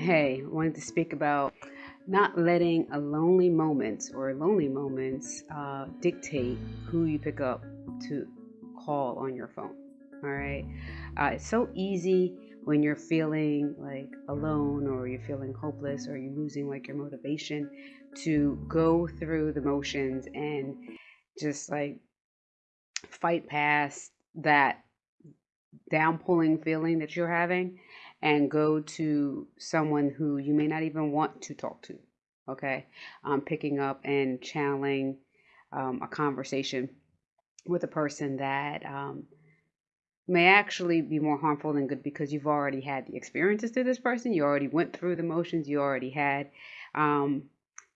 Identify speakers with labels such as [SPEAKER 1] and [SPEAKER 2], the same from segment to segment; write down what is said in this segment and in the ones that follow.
[SPEAKER 1] Hey, I wanted to speak about not letting a lonely moment or lonely moments uh, dictate who you pick up to call on your phone. All right. Uh, it's so easy when you're feeling like alone or you're feeling hopeless or you're losing like your motivation to go through the motions and just like fight past that down pulling feeling that you're having and go to someone who you may not even want to talk to. Okay. Um, picking up and channeling um, a conversation with a person that um, may actually be more harmful than good because you've already had the experiences to this person. You already went through the motions. You already had um,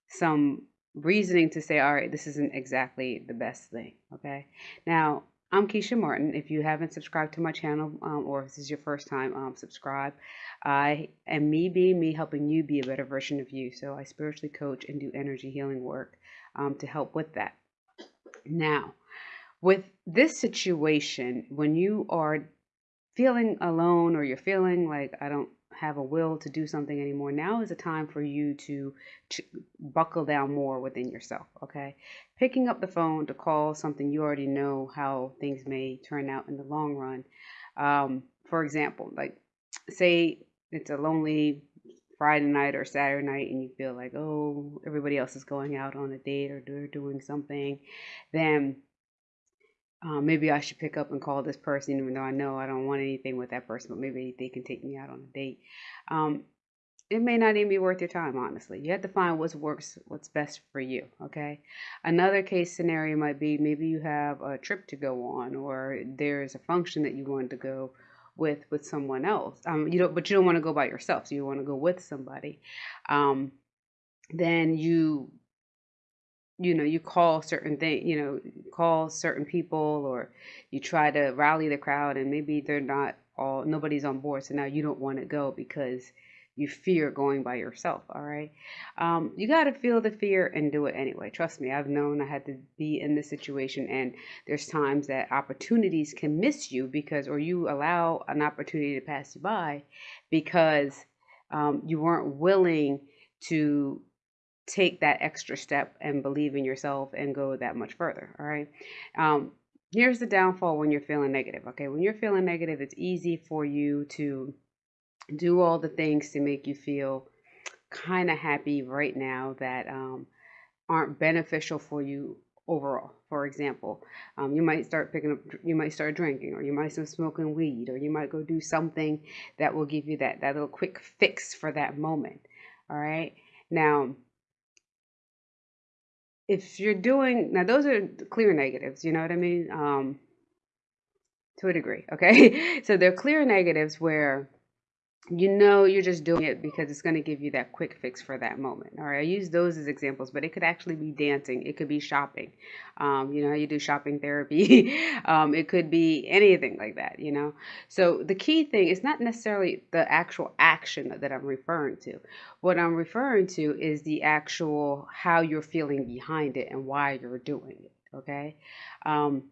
[SPEAKER 1] some reasoning to say, all right, this isn't exactly the best thing. Okay. Now, I'm Keisha Martin. If you haven't subscribed to my channel um, or if this is your first time, um, subscribe. I am me being me, helping you be a better version of you. So I spiritually coach and do energy healing work um, to help with that. Now, with this situation, when you are feeling alone or you're feeling like I don't have a will to do something anymore, now is a time for you to, to buckle down more within yourself. Okay. Picking up the phone to call something you already know how things may turn out in the long run. Um, for example, like say it's a lonely Friday night or Saturday night and you feel like, oh, everybody else is going out on a date or they're doing something, then uh, maybe I should pick up and call this person, even though I know I don't want anything with that person, but maybe they can take me out on a date. Um, it may not even be worth your time, honestly. You have to find what works, what's best for you. Okay. Another case scenario might be maybe you have a trip to go on, or there's a function that you want to go with with someone else. Um, you don't, but you don't want to go by yourself, so you want to go with somebody. Um, then you you know you call certain thing you know call certain people or you try to rally the crowd and maybe they're not all nobody's on board so now you don't want to go because you fear going by yourself all right? Um, you got to feel the fear and do it anyway. Trust me i've known i had to be in this situation and there's times that opportunities can miss you because or you allow an opportunity to pass you by because um, you weren't willing to take that extra step and believe in yourself and go that much further. All right. Um, here's the downfall when you're feeling negative. Okay. When you're feeling negative, it's easy for you to do all the things to make you feel kind of happy right now that um, aren't beneficial for you overall. For example, um, you might start picking up, you might start drinking, or you might start smoking weed, or you might go do something that will give you that that little quick fix for that moment. All right. Now, if you're doing now those are clear negatives you know what i mean? Um to a degree okay? So they're clear negatives where you know you're just doing it because it's going to give you that quick fix for that moment. All right i use those as examples but it could actually be dancing it could be shopping. Um, you know how you do shopping therapy? Um, it could be anything like that you know? So the key thing is not necessarily the actual action that i'm referring to. What i'm referring to is the actual how you're feeling behind it and why you're doing it okay? Um,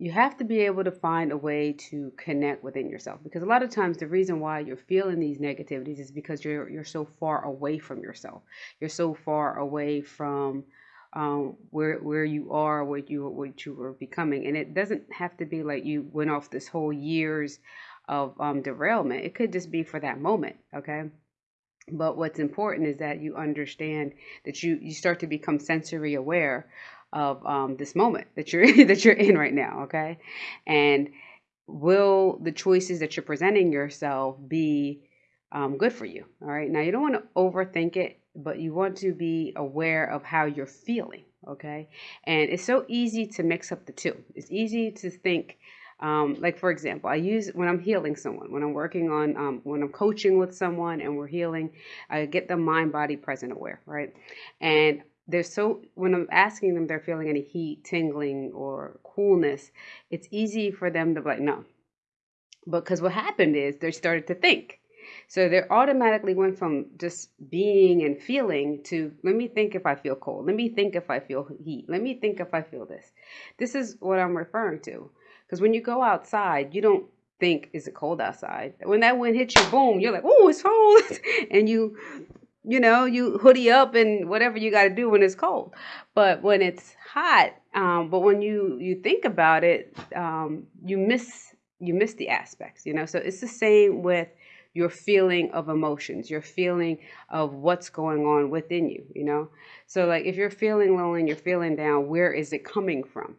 [SPEAKER 1] you have to be able to find a way to connect within yourself because a lot of times the reason why you're feeling these negativities is because you're you're so far away from yourself. You're so far away from um, where where you are what you what you were becoming. And it doesn't have to be like you went off this whole years of um, derailment. It could just be for that moment okay? But what's important is that you understand that you you start to become sensory aware of um, this moment that you're that you're in right now okay? And will the choices that you're presenting yourself be um, good for you all right? Now you don't want to overthink it but you want to be aware of how you're feeling okay? And it's so easy to mix up the two. It's easy to think um, like for example i use when i'm healing someone when i'm working on um, when i'm coaching with someone and we're healing i get the mind body present aware right? And they're so when I'm asking them they're feeling any heat, tingling, or coolness, it's easy for them to be like, no. Because what happened is they started to think. So they automatically went from just being and feeling to let me think if I feel cold. Let me think if I feel heat. Let me think if I feel this. This is what I'm referring to. Because when you go outside, you don't think, is it cold outside? When that wind hits you, boom, you're like, oh, it's cold. and you, you know, you hoodie up and whatever you got to do when it's cold. But when it's hot, um, but when you you think about it, um, you miss you miss the aspects, you know. So it's the same with your feeling of emotions, your feeling of what's going on within you, you know. So like if you're feeling lonely and you're feeling down, where is it coming from?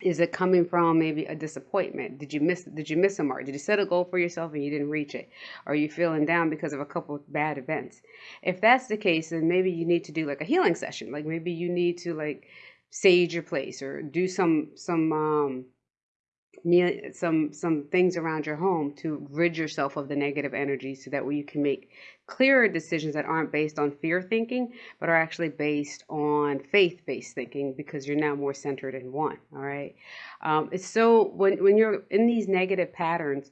[SPEAKER 1] Is it coming from maybe a disappointment? Did you miss did you miss a mark? Did you set a goal for yourself and you didn't reach it? Are you feeling down because of a couple of bad events? If that's the case then maybe you need to do like a healing session. Like maybe you need to like sage your place or do some some um some some things around your home to rid yourself of the negative energy so that way you can make clearer decisions that aren't based on fear thinking but are actually based on faith based thinking because you're now more centered in one all right? Um, it's so when when you're in these negative patterns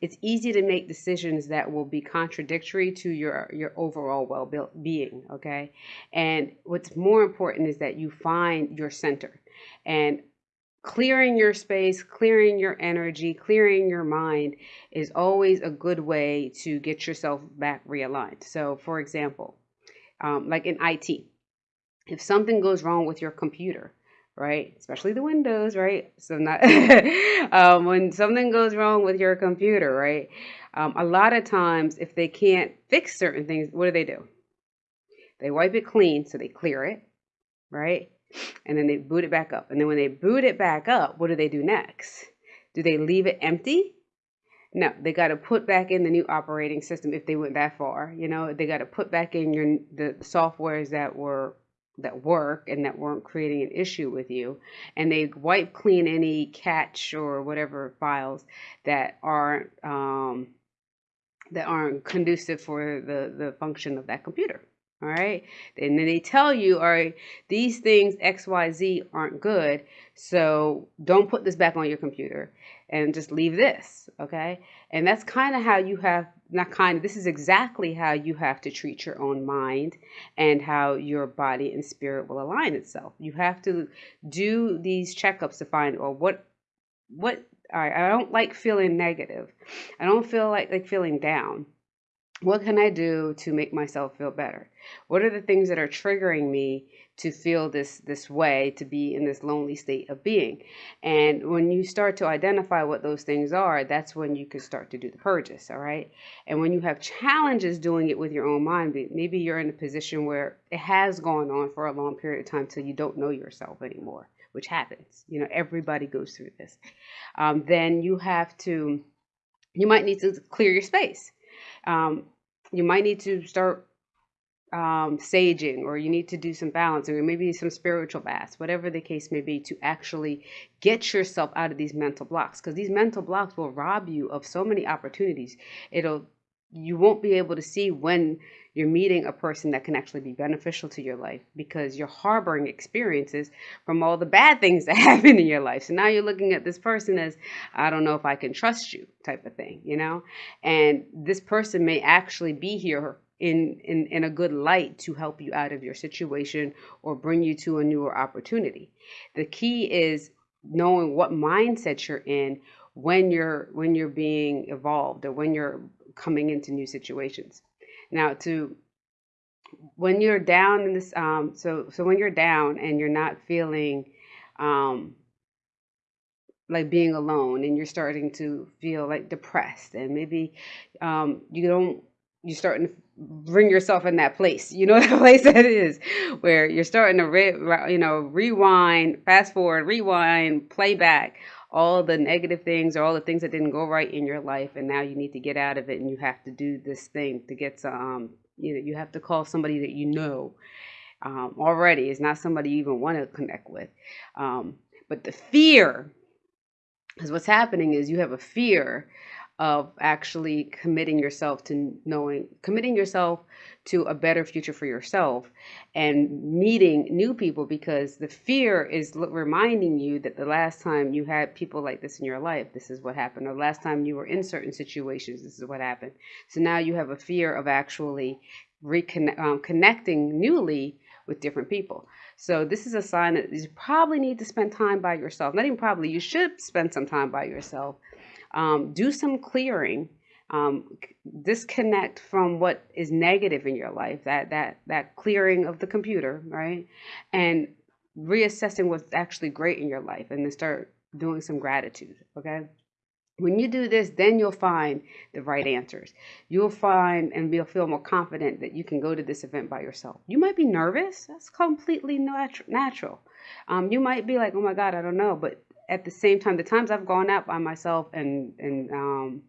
[SPEAKER 1] it's easy to make decisions that will be contradictory to your your overall well-being okay? And what's more important is that you find your center. And clearing your space, clearing your energy, clearing your mind is always a good way to get yourself back realigned. So, for example, um, like in IT, if something goes wrong with your computer, right, especially the Windows, right? So, not um, when something goes wrong with your computer, right? Um, a lot of times, if they can't fix certain things, what do they do? They wipe it clean, so they clear it, right? And then they boot it back up. And then when they boot it back up, what do they do next? Do they leave it empty? No, they got to put back in the new operating system if they went that far. You know, they got to put back in your the softwares that were that work and that weren't creating an issue with you and they wipe clean any catch or whatever files that aren't um, that aren't conducive for the the function of that computer all right. And then they tell you, all right, these things XYZ aren't good. So don't put this back on your computer and just leave this. Okay. And that's kind of how you have, not kind of, this is exactly how you have to treat your own mind and how your body and spirit will align itself. You have to do these checkups to find, well, what, what, all right, I don't like feeling negative. I don't feel like, like feeling down what can I do to make myself feel better? What are the things that are triggering me to feel this this way, to be in this lonely state of being? And when you start to identify what those things are, that's when you can start to do the purges, all right? And when you have challenges doing it with your own mind, maybe you're in a position where it has gone on for a long period of time till you don't know yourself anymore, which happens. You know, everybody goes through this. Um, then you have to, you might need to clear your space um, you might need to start um, saging or you need to do some balancing or maybe some spiritual baths, whatever the case may be, to actually get yourself out of these mental blocks because these mental blocks will rob you of so many opportunities. It'll you won't be able to see when you're meeting a person that can actually be beneficial to your life because you're harboring experiences from all the bad things that happen in your life. So now you're looking at this person as, I don't know if I can trust you, type of thing, you know? And this person may actually be here in, in, in a good light to help you out of your situation or bring you to a newer opportunity. The key is knowing what mindset you're in when you're when you're being evolved or when you're coming into new situations. Now, to when you're down in this, um, so so when you're down and you're not feeling um, like being alone, and you're starting to feel like depressed, and maybe um, you don't, you're starting to bring yourself in that place. You know that place that is where you're starting to, re, you know, rewind, fast forward, rewind, play back all the negative things or all the things that didn't go right in your life and now you need to get out of it and you have to do this thing to get some um, you know you have to call somebody that you know um, already. Is not somebody you even want to connect with. Um, but the fear is what's happening is you have a fear of actually committing yourself to knowing committing yourself to a better future for yourself and meeting new people because the fear is reminding you that the last time you had people like this in your life this is what happened. Or the last time you were in certain situations this is what happened. So now you have a fear of actually reconnecting um, connecting newly with different people. So this is a sign that you probably need to spend time by yourself. Not even probably you should spend some time by yourself um, do some clearing um, disconnect from what is negative in your life that that that clearing of the computer right and reassessing what's actually great in your life and then start doing some gratitude okay when you do this, then you'll find the right answers. You'll find and you'll feel more confident that you can go to this event by yourself. You might be nervous. That's completely natural. Um, you might be like, oh my God, I don't know. But at the same time, the times I've gone out by myself and, and, um,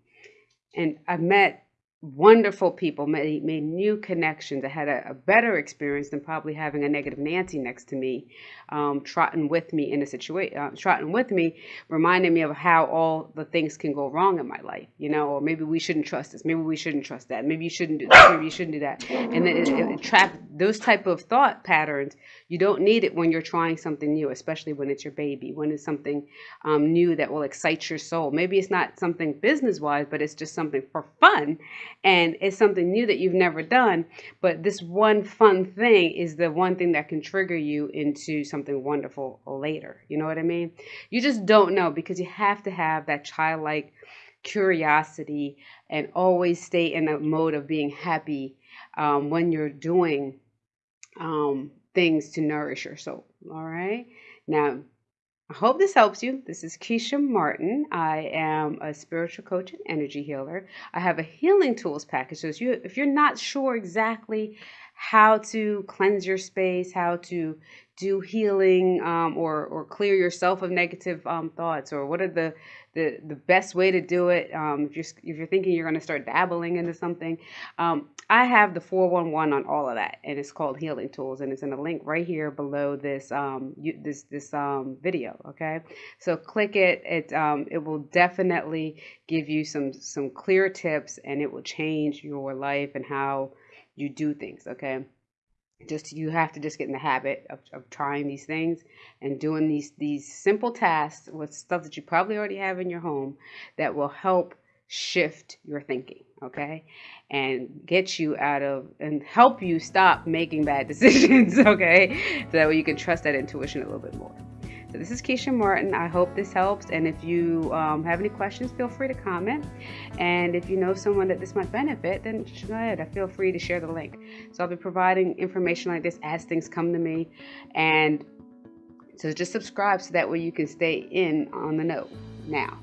[SPEAKER 1] and I've met wonderful people, made, made new connections. I had a, a, better experience than probably having a negative Nancy next to me, um, trotting with me in a situation, uh, trotting with me, reminding me of how all the things can go wrong in my life, you know, or maybe we shouldn't trust this, maybe we shouldn't trust that, maybe you shouldn't do this, maybe you shouldn't do that. And then it, it, it trap those type of thought patterns. You don't need it when you're trying something new, especially when it's your baby, when it's something um, new that will excite your soul. Maybe it's not something business wise, but it's just something for fun and it's something new that you've never done. But this one fun thing is the one thing that can trigger you into something wonderful later. You know what I mean? You just don't know because you have to have that childlike curiosity and always stay in a mode of being happy um, when you're doing um, things to nourish your soul. All right. Now, I hope this helps you. This is Keisha Martin. I am a spiritual coach and energy healer. I have a healing tools package. So if, you, if you're not sure exactly how to cleanse your space, how to do healing um, or, or clear yourself of negative um, thoughts, or what are the the the best way to do it. Um, if you're if you're thinking you're going to start dabbling into something, um, I have the 411 on all of that, and it's called Healing Tools, and it's in a link right here below this um you, this this um video. Okay, so click it. It um it will definitely give you some some clear tips, and it will change your life and how you do things. Okay? Just you have to just get in the habit of, of trying these things and doing these these simple tasks with stuff that you probably already have in your home that will help shift your thinking okay? And get you out of and help you stop making bad decisions okay? So that way you can trust that intuition a little bit more so this is Keisha Martin. I hope this helps. And if you um, have any questions, feel free to comment. And if you know someone that this might benefit, then go ahead. I feel free to share the link. So I'll be providing information like this as things come to me. And so just subscribe so that way you can stay in on the know now.